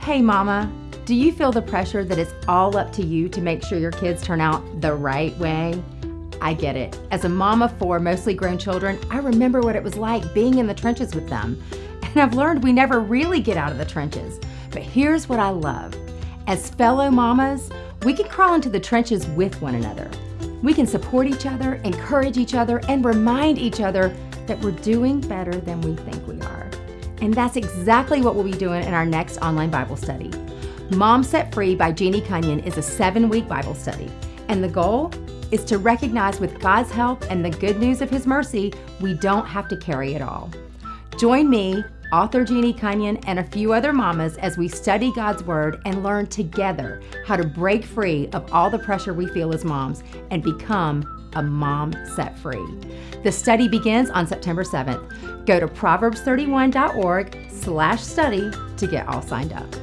Hey, Mama, do you feel the pressure that it's all up to you to make sure your kids turn out the right way? I get it. As a mom of four mostly grown children, I remember what it was like being in the trenches with them. And I've learned we never really get out of the trenches. But here's what I love as fellow mamas, we can crawl into the trenches with one another. We can support each other, encourage each other, and remind each other that we're doing better than we think we are. And that's exactly what we'll be doing in our next online Bible study. Mom Set Free by Jeannie Cunnion is a seven week Bible study. And the goal is to recognize with God's help and the good news of His mercy, we don't have to carry it all. Join me, author Jeannie Cunnion, and a few other mamas as we study God's Word and learn together how to break free of all the pressure we feel as moms and become a mom set free. The study begins on September 7th. Go to proverbs31.org slash study to get all signed up.